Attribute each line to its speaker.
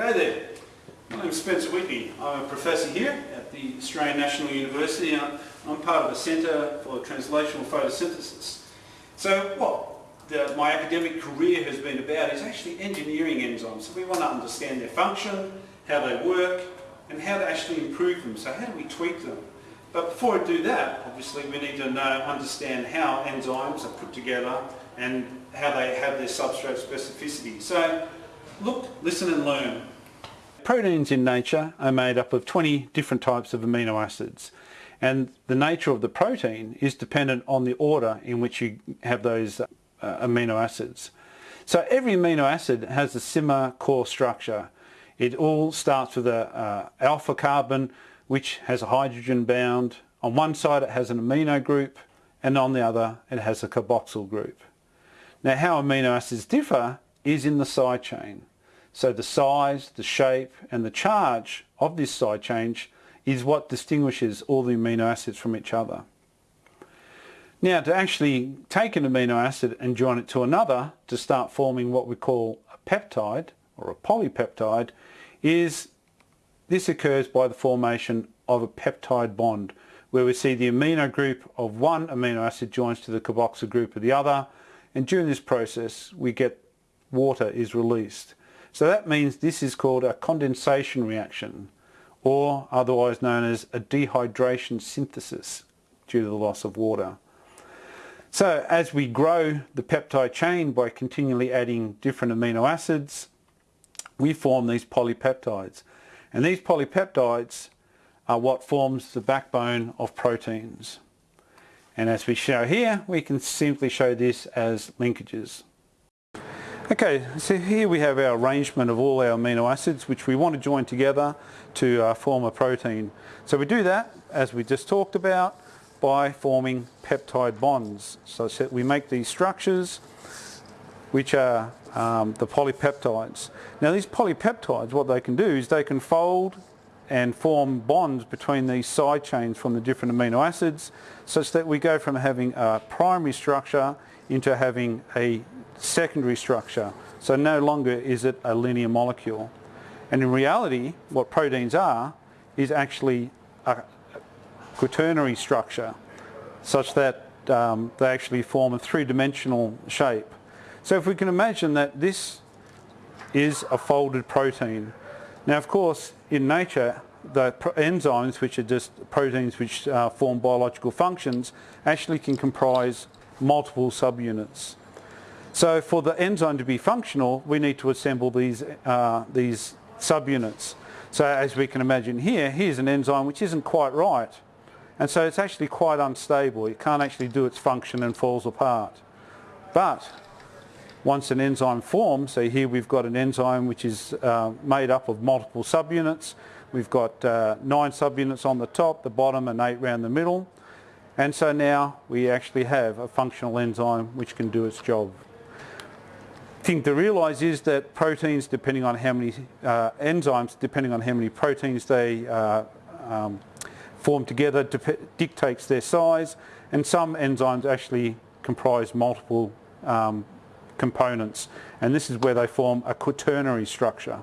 Speaker 1: there. My name is Spencer Whitney. I'm a professor here at the Australian National University. I'm part of the Centre for Translational Photosynthesis. So what the, my academic career has been about is actually engineering enzymes. So we want to understand their function, how they work, and how to actually improve them. So how do we tweak them? But before we do that, obviously we need to know, understand how enzymes are put together and how they have their substrate specificity. So look, listen and learn. Proteins in nature are made up of 20 different types of amino acids and the nature of the protein is dependent on the order in which you have those uh, amino acids. So every amino acid has a similar core structure. It all starts with a uh, alpha carbon which has a hydrogen bound. On one side it has an amino group and on the other it has a carboxyl group. Now how amino acids differ is in the side chain. So the size, the shape and the charge of this side chain is what distinguishes all the amino acids from each other. Now to actually take an amino acid and join it to another to start forming what we call a peptide or a polypeptide is this occurs by the formation of a peptide bond where we see the amino group of one amino acid joins to the carboxyl group of the other and during this process we get water is released. So that means this is called a condensation reaction or otherwise known as a dehydration synthesis due to the loss of water. So as we grow the peptide chain by continually adding different amino acids, we form these polypeptides. And these polypeptides are what forms the backbone of proteins. And as we show here, we can simply show this as linkages. Okay, so here we have our arrangement of all our amino acids which we want to join together to uh, form a protein. So we do that, as we just talked about, by forming peptide bonds. So we make these structures which are um, the polypeptides. Now these polypeptides, what they can do is they can fold and form bonds between these side chains from the different amino acids such that we go from having a primary structure into having a secondary structure. So no longer is it a linear molecule. And in reality, what proteins are is actually a quaternary structure such that um, they actually form a three-dimensional shape. So if we can imagine that this is a folded protein. Now of course in nature the enzymes which are just proteins which uh, form biological functions actually can comprise multiple subunits. So for the enzyme to be functional, we need to assemble these, uh, these subunits. So as we can imagine here, here's an enzyme which isn't quite right. And so it's actually quite unstable. It can't actually do its function and falls apart. But once an enzyme forms, so here we've got an enzyme which is uh, made up of multiple subunits. We've got uh, nine subunits on the top, the bottom and eight around the middle. And so now we actually have a functional enzyme which can do its job thing to realise is that proteins, depending on how many uh, enzymes, depending on how many proteins they uh, um, form together, dictates their size. And some enzymes actually comprise multiple um, components. And this is where they form a quaternary structure.